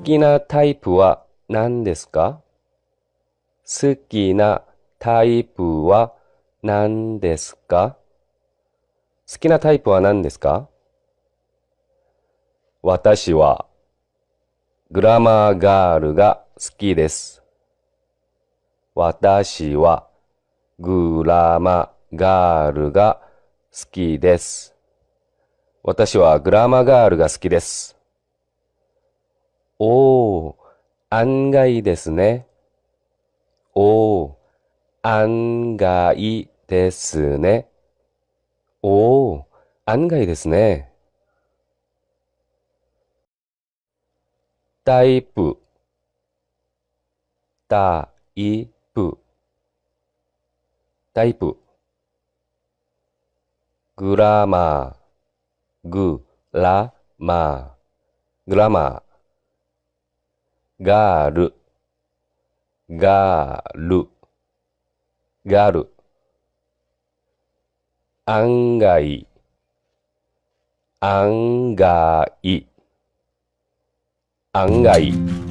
好きなタイプは何ですか？好きなタイプは何ですか？好きなタイプは何ですか？私はグラマーガールが好きです。私はグラマーガールが好きです。私はグラマーガールが好きです。おー、案外ですね。おー、案外ですね。おー、案外ですね。タイプ、タイプ、タイプ。グラマー、グラマー、グラマー。ガール、ガール、ガール。案外、案外、案外。